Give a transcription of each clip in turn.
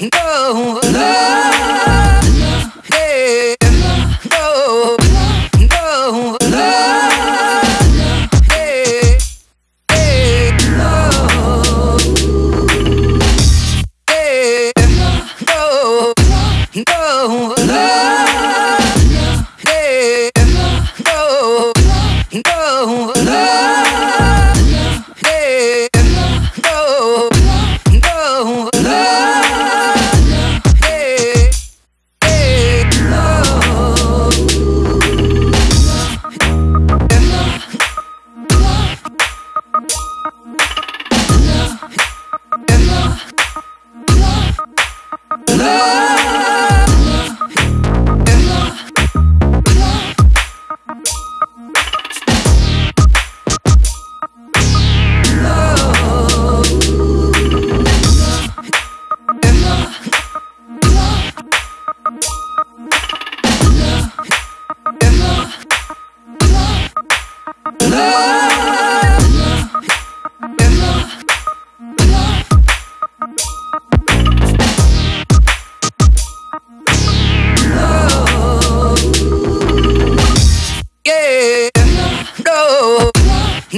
no, love, yeah, no, no, yeah, yeah, no, yeah, no, no.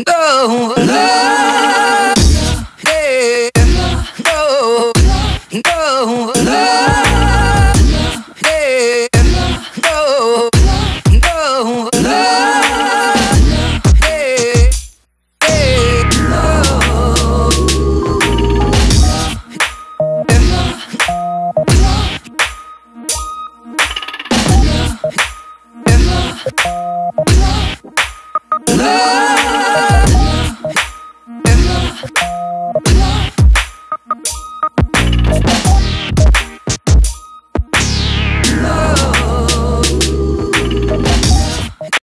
No, no.